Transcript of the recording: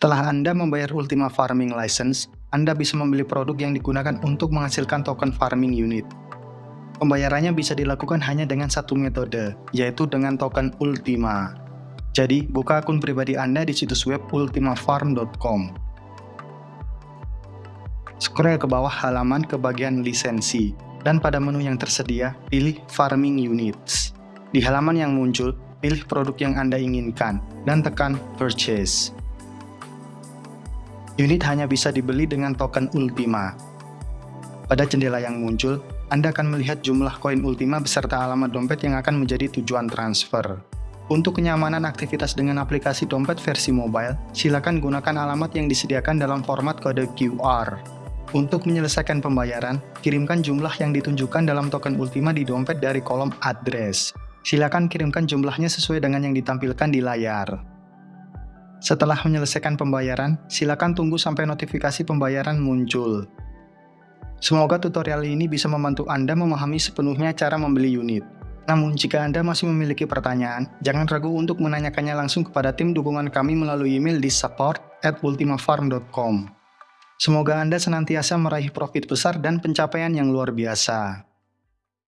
Setelah Anda membayar Ultima Farming License, Anda bisa membeli produk yang digunakan untuk menghasilkan token farming unit. Pembayarannya bisa dilakukan hanya dengan satu metode, yaitu dengan token Ultima. Jadi, buka akun pribadi Anda di situs web ultimafarm.com. Scroll ke bawah halaman ke bagian lisensi, dan pada menu yang tersedia, pilih Farming Units. Di halaman yang muncul, pilih produk yang Anda inginkan, dan tekan Purchase. Unit hanya bisa dibeli dengan token Ultima. Pada jendela yang muncul, Anda akan melihat jumlah koin Ultima beserta alamat dompet yang akan menjadi tujuan transfer. Untuk kenyamanan aktivitas dengan aplikasi dompet versi mobile, silakan gunakan alamat yang disediakan dalam format kode QR. Untuk menyelesaikan pembayaran, kirimkan jumlah yang ditunjukkan dalam token Ultima di dompet dari kolom address. Silakan kirimkan jumlahnya sesuai dengan yang ditampilkan di layar. Setelah menyelesaikan pembayaran, silakan tunggu sampai notifikasi pembayaran muncul. Semoga tutorial ini bisa membantu Anda memahami sepenuhnya cara membeli unit. Namun, jika Anda masih memiliki pertanyaan, jangan ragu untuk menanyakannya langsung kepada tim dukungan kami melalui email di support. Semoga Anda senantiasa meraih profit besar dan pencapaian yang luar biasa.